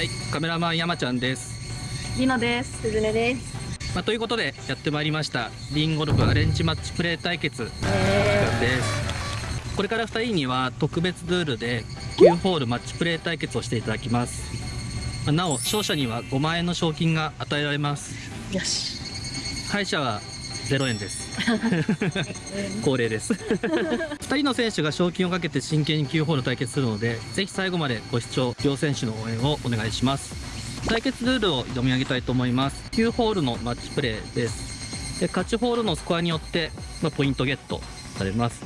はい、カメラマン山ちゃんです。りのです。すずねです。まあ、ということでやってまいりましたリンゴルフアレンジマッチプレー対決時え間です。これから2人には特別ルールで9ホールマッチプレー対決をしていただきます。まあなお勝者には5万円の賞金が与えられます。よし。敗者は0円です。恒例です。2人の選手が賞金をかけて真剣に9ホール対決するので、ぜひ最後までご視聴、両選手の応援をお願いします。対決ルールを読み上げたいと思います。9ホールのマッチプレーです。で勝ちホールのスコアによって、まあ、ポイントゲットされます。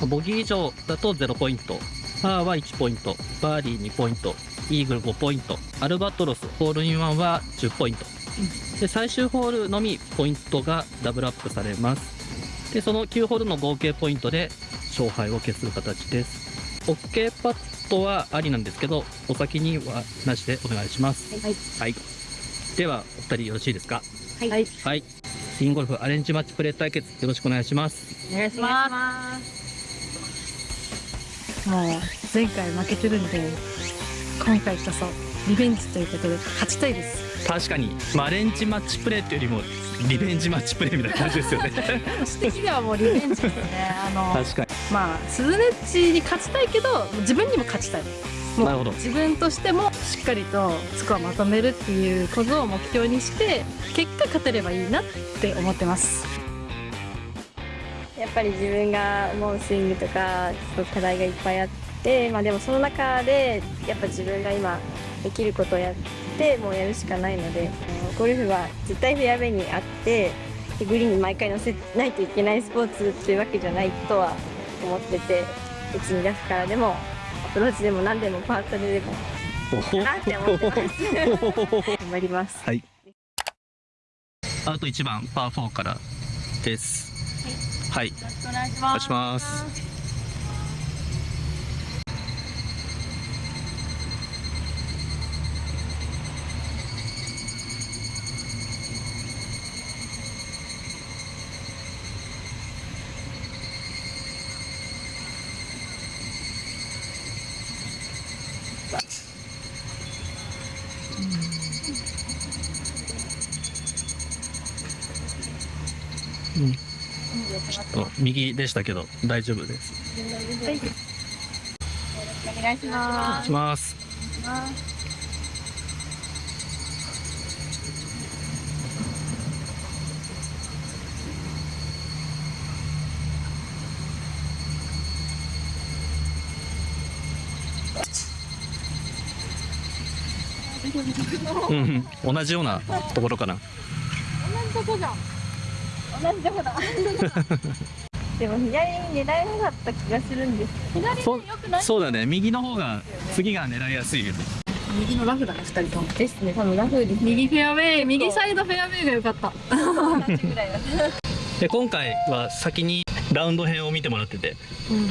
まあボギー以上だと0ポイント、パーは1ポイント、バーディー2ポイント、イーグル5ポイント、アルバトロスホールインワンは10ポイント。で最終ホールのみポイントがダブルアップされますでその9ホールの合計ポイントで勝敗を決する形です OK パットはありなんですけどお先にはなしでお願いしますはい。はいではお二人よろしいですか？はい。はい。はいリンゴルフアレンジマッチプレー対決よろしくお願いしますお願いしま。す。もう前回負けてるんで、今回こそリベンジということで勝ちたいです。確かに、まあ、アレンジマッチプレーっていうよりもリベンジマッチプレーみたいな感じですよね私的にはもうリベンジですね。あの、確かまあスズメッチに勝ちたいけど、自分にも勝ちたい。なるほど自分としてもしっかりとスコアまとめるっていうことを目標にして結果勝てればいいなって思ってますやっぱり自分が思うスイングとか、すごく課題がいっぱいあって、まあでもその中で、やっぱ自分が今できることをやって、もうやるしかないので、ゴルフは絶対フェアウェイにあって、でグリーンに毎回乗せないといけないスポーツっていうわけじゃないとは思ってて、別にラフからでも、アプローチでも何でもパートででも、なって思ってます。頑張ります。はい。あと1番パー4からです。はい。よろしくお願いしお願いします。うん、ちょっと右でしたけど大丈夫です。お願いしおます願いします。うんうん、同じようなところかな。同じとこじゃん同じとこだ。でも左に狙えなかった気がするんです。左そう良くない？そうだね、右の方が次が狙いやすいよね。右のラフだね二人とも。ですね。多分ラフに右フェアウェイ右サイドフェアウェイが良かった。同じぐらいだで今回は先にラウンド編を見てもらってて、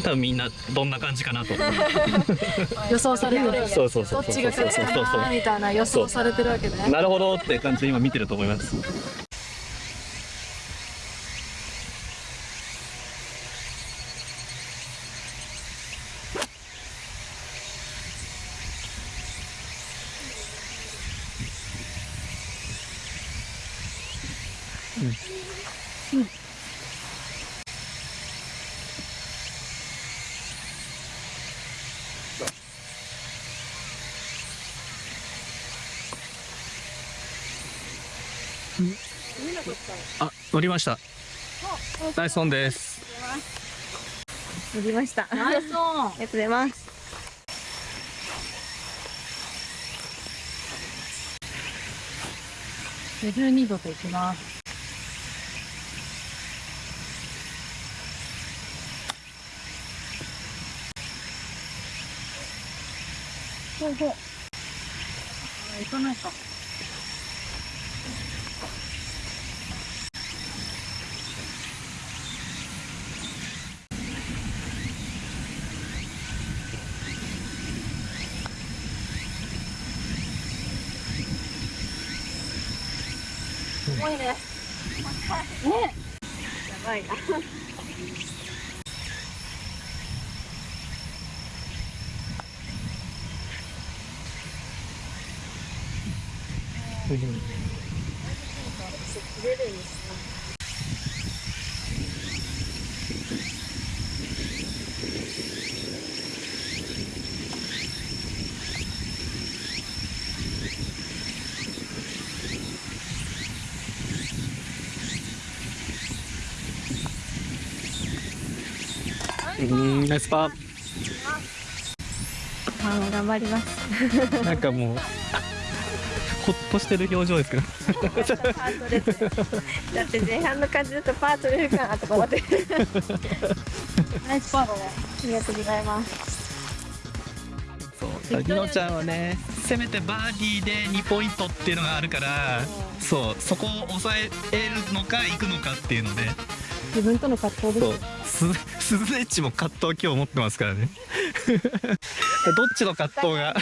多分みんなどんな感じかなと。予想されてる。そうそうそうそうどっちが勝つかなみたいな予想されてるわけねなるほどって感じで今見てると思います。あ、乗りました。ナイスオンです。乗りました。ありナイスオンがとうございます。52度でいきます。ほうほう。あ行かないか重いね。ねやばいな。滑るんうんナイスパあー頑張ります。ーなんかもうほっとしてる表情ですけど。だって前半の感じだとパートれるかなとか思って。ナイスパーありがとうございます。そうりのちゃんはねせめてバーディーで2ポイントっていうのがあるからそうそこを抑えるのか行くのかっていうので。自分との葛藤ですススズエッチも葛藤今日持ってますからね。どっちの葛藤が？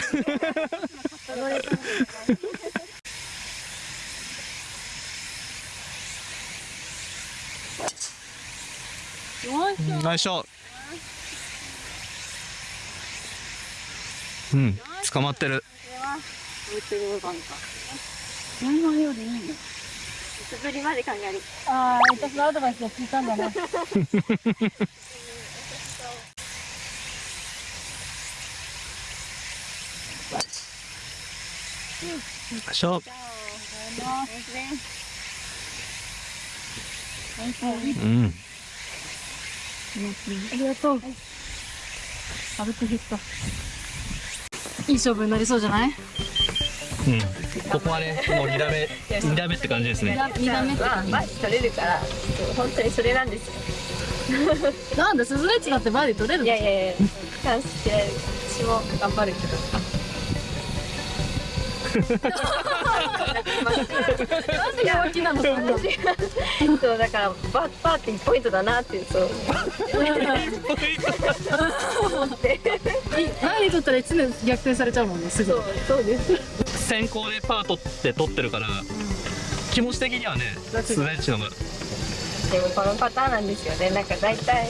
うん捕まってる素振りまで考えるああ私のアドバイスを聞いたんだね。うん。ありがとう軽く減ったいい勝負になりそうじゃない？うん。ここはねもう2打目2打目って感じですね。二段目は感じバッ取れるから本当にそれなんですよ。なんでスズレッチだってバーディー取れるいやいやいやチャンスって私も頑張るけど弱気なのそんなそう。だからババーってポイントだなってそう思ってバーディー取ったら1年逆転されちゃう。もんねすぐそう。です先行でパー取って取ってるから気持ち的にはねスズエッチの方がでもこのパターンなんですよねなんか大体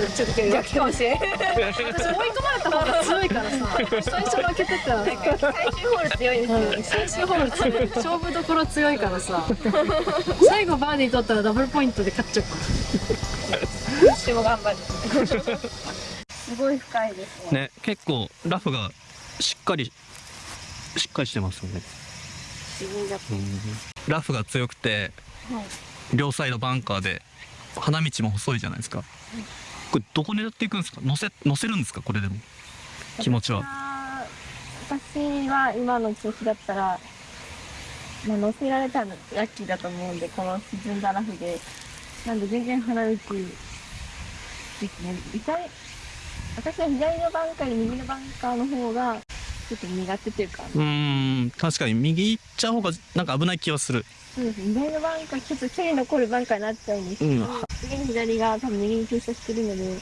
そうちょっと逆かもしれない私追い込まれた方が強いからさ。最初負けてたら。最終ホール強いんですよう。ん最終ホール強い。勝負どころ強いからさ。最後バーディー取ったらダブルポイントで勝っちゃうから。私も頑張る。すごい深いですね。ね結構ラフがしっかりしっかりしてますよね。ラフが強くてはい。両サイドバンカーで花道も細いじゃないですかこれどこ狙っていくんですか？乗せ乗せるんですか？これでも。気持ちは。私は今の調子だったら、まあ、乗せられたらラッキーだと思うんでこの沈んだラフで。なんで全然花道ですね左私は左のバンカーより右のバンカーの方がちょっと苦手というか。うーん確かに右行っちゃう方がなんか危ない気はする。そうですね左のバンカーちょっと距離残るバンカーになっちゃうんですけど、うん。次に左が多分右に傾斜してるので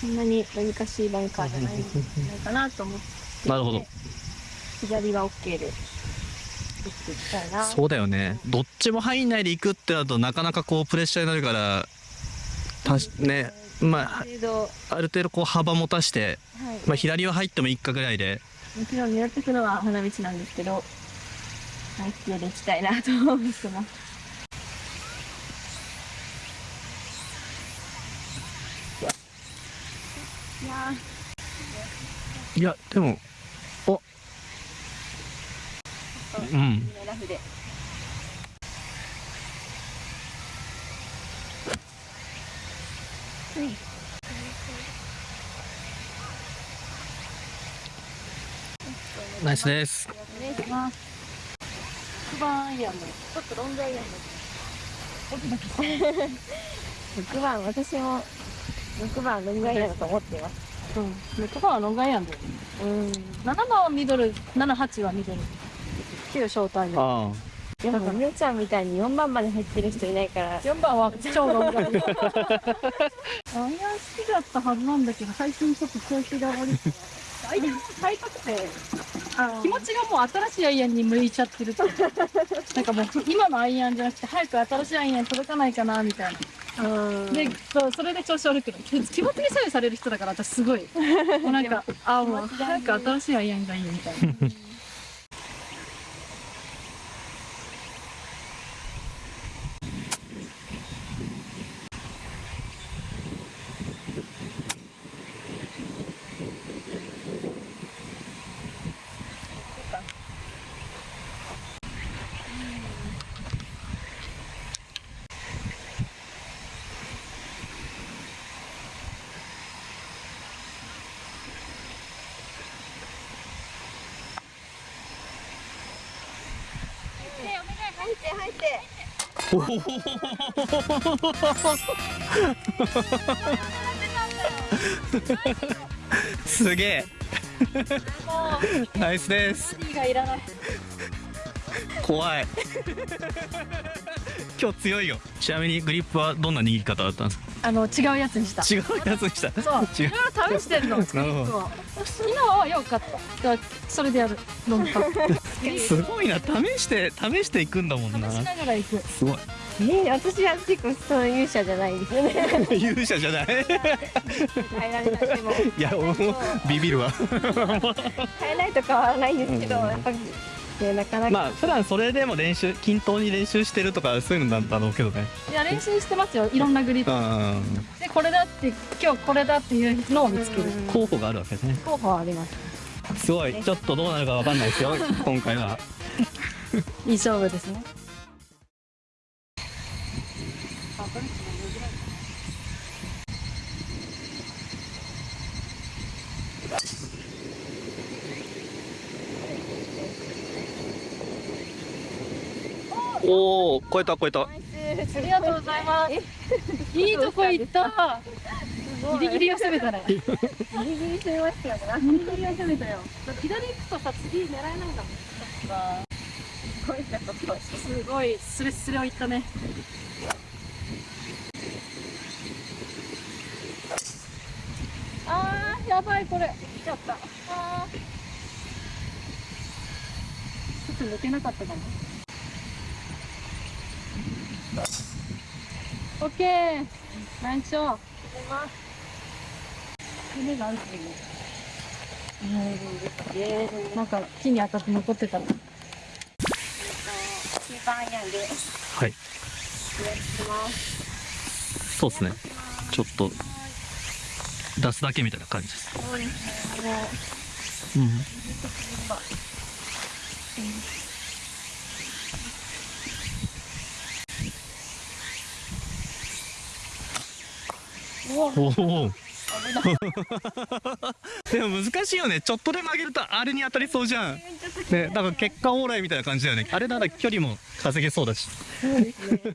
そんなに難しいバンカーじゃないんじゃないかなと思って。なるほど。左は OK でそうだよね。どっちも入んないで行くってなるとなかなかこうプレッシャーになるからたしねまあある程度、こう幅持たして、い。まあ、左は入ってもいいかぐらいでもちろん狙っていくのは花道なんですけどナイスで行きたいなと思ってます。いやいやでもお。うん。ーラフでナイスです。お願いします6番アイアンでちょっとロングアイアンで6番私も6番ロングアイアンだと思っています。うん。6番はロングアイアンでうん。7番はミドル78はミドル9ショートアイアンあでもみおちゃんみたいに4番まで入ってる人いないから4番は超ロング。アイアン アイアン好きだったはずなんだけど最近ちょっと調子が悪いアイアン買いたくて 気持ちがもう新しいアイアンに向いちゃってる なんかもう今のアイアンじゃなくて早く新しいアイアン届かないかなみたいな。うん。でそうそれで調子悪くなる。気持ちに左右される人だから私すごい。もうなんかあもう早く新しいアイアンがいいみたいな 入って入って。おお すげえ。ナイスです。怖い。今日強いよ。ちなみにグリップはどんな握り方だったんですか？あの違うやつにした。違うやつにした？そう。い違ろいう。ろ試してるの。なるほど。そう今は良かった。それでやる。ロングパッすごいな。試して試していくんだもんな。試しながら行く。すごい。えー、私は結構そういう者じゃないんですよね。勇者じゃない？変えられなくても。いや俺もビビるわ。変えないと変わらないんですけど、うん。やっぱり、ね、なかなか、まあ普段それでも練習均等に練習してるとかそういうのなんだろうけどね。いや練習してますよ。いろんなグリップ。うんでこれだって今日これだっていうのを見つける。うん候補があるわけですね。候補はあります。すごい。ちょっとどうなるかわかんないですよ。今回は。いい勝負ですねおお超えた超えた。ありがとうございます。いいとこ行った。ギリギリを攻めたね。ギリギリ攻めましたよね。ギリギリを攻めたよ。左行くとさ次狙えないんだもん。すごい。すごいスレスレをいったね。あーやばいこれ。来ちゃった。ちょっと抜けなかったかもオッケー。ナイスショー夢があるっていうなんか木に当たって残ってたの9番アイアンでやってはいますそうですねちょっと出すだけみたいな感じですそうですねうんお おでも難しいよね。ちょっとで曲げるとあれに当たりそうじゃん。ねだから結果オーライみたいな感じだよね。あれなら距離も稼げそうだし。そうですね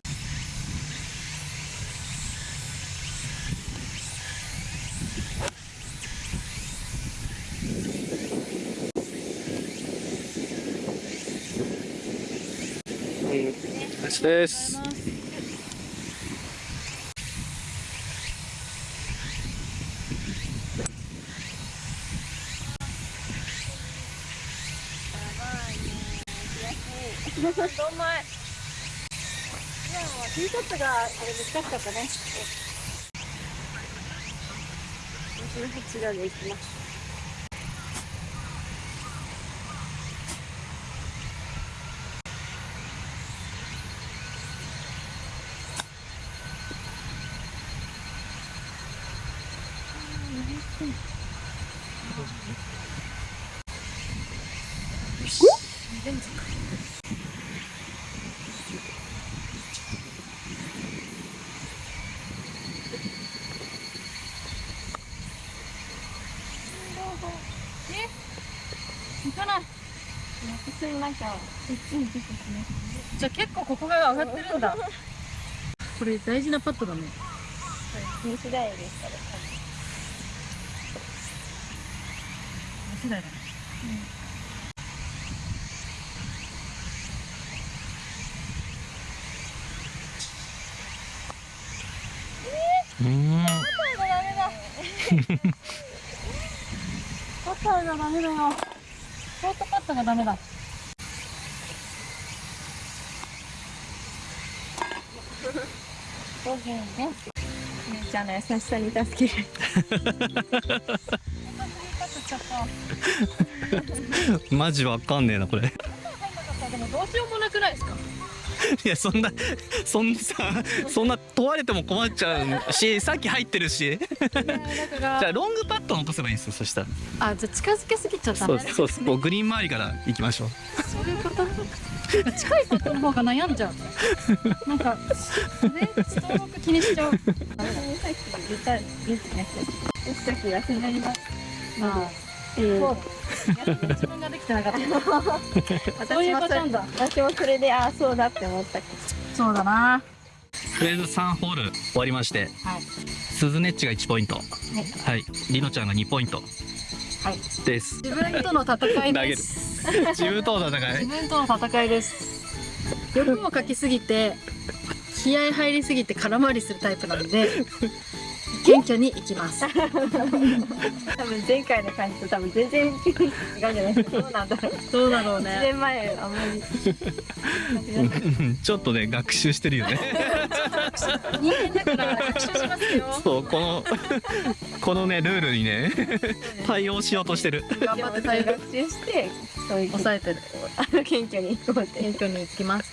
ナイスですどんまい今のはティーショットがあれ難しかったね。28度でいきます行かない普通にじゃあ結構ここが上がってるんだ。これ大事なパットだね。二次第ですから世代だねうんパッターがダメだ。よショートパットがダメだそうですね 姉ちゃんの優しさに助ける マジわかんねえなこれ。でもどうしようもなくないですか？いやそんなそんなさそんな問われても困っちゃうしさっき入ってるし。中 じゃあがロングパットを落とせばいいんですよそしたら。あじゃあ近づけすぎちゃったそうそうです。もうグリーン周りから行きましょう。そういうこと近いパットの方が悩んじゃう。なんかねストローク気にしちゃう。さっき言ったです。ねさっき休んでりますまあえそう。だ自分ができてなかったそういう私もそれパターンだ。私もそれでああそうだって思った。そうだな。とりあえず3ホール終わりましてはい。スズネッチが1ポイント。はい。リノちゃんが2ポイント。はい。です。自分との戦いで投げる。す 自分との戦い。自分との戦いです。欲をかきすぎて気合入りすぎて空回りするタイプなので謙虚にいきます。多分前回の感じと多分全然違うんじゃないですか。どうなんだ。ろうどうだろう1ね年前あんまり。う んちょっとね学習してるよね。人間だから学習しますよそうこのこのねルールにね対応しようとしてる。頑張って対応学習してそういう抑えてる。謙虚に行こうって。謙虚にいきます